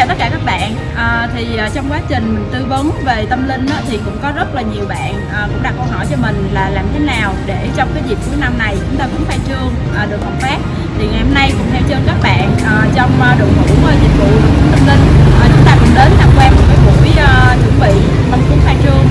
chào tất cả các bạn. À, thì à, trong quá trình mình tư vấn về tâm linh á, thì cũng có rất là nhiều bạn à, cũng đặt câu hỏi cho mình là làm thế nào để trong cái dịp cuối năm này chúng ta cũng khai trương à, được hợp phát. Thì ngày hôm nay cùng theo chân các bạn à, trong à, đội ngũ à, dịch vụ tâm linh à, chúng ta cùng đến tham quan một cái buổi à, chuẩn bị mong cúng khai trương.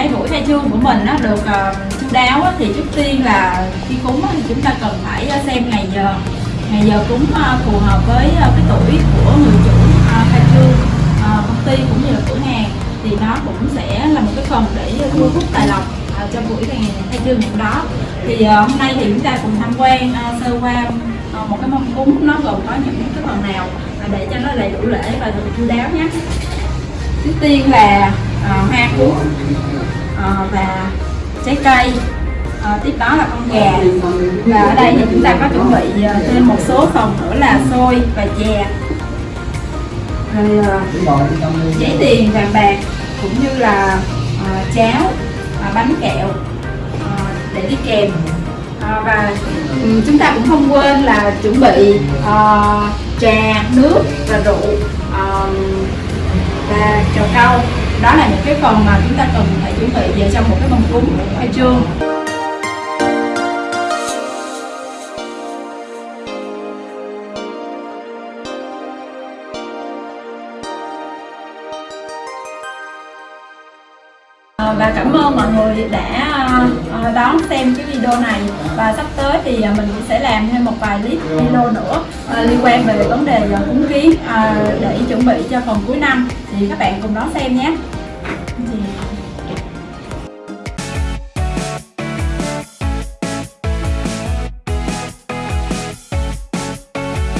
Cái buổi khai trương của mình nó được uh, chu đáo á, thì trước tiên là khi cúng á, thì chúng ta cần phải ờ, xem ngày giờ. Ngày giờ cúng uh, phù hợp với uh, cái tuổi của người chủ uh, khai trương uh, công ty cũng như là cửa hàng. Thì nó cũng sẽ là một cái phần để thu hút tài lộc uh, cho buổi ngày khai trương hôm đó. Thì uh, hôm nay thì chúng ta cùng tham quan uh, sơ qua uh, một cái mâm cúng. Nó gồm có những cái phần nào để cho nó đầy đủ lễ và được chu đáo nhé. Trước tiên là à, hoa cúc Ờ, và trái cây. À, tiếp đó là con gà. Và ở đây thì chúng ta có chuẩn bị ờ, thêm một số phần nữa là xôi và chè. Rồi giấy tiền vàng bạc cũng như là à, cháo à, bánh kẹo à, để đi kèm. À, và ừ, chúng ta cũng không quên là chuẩn bị ờ, trà nước và rượu ờ, và trầu cau đó là những cái phần mà chúng ta cần phải chuẩn bị về trong một cái mâm cúng khai trương và cảm ơn mọi người đã ờ, ờ, đón xem cái video này. Và sắp tới thì ờ, mình cũng sẽ làm thêm một vài clip video nữa liên quan về vấn đề cúng kiến để chuẩn bị cho phần cuối năm. Thì các bạn cùng đón xem nhé.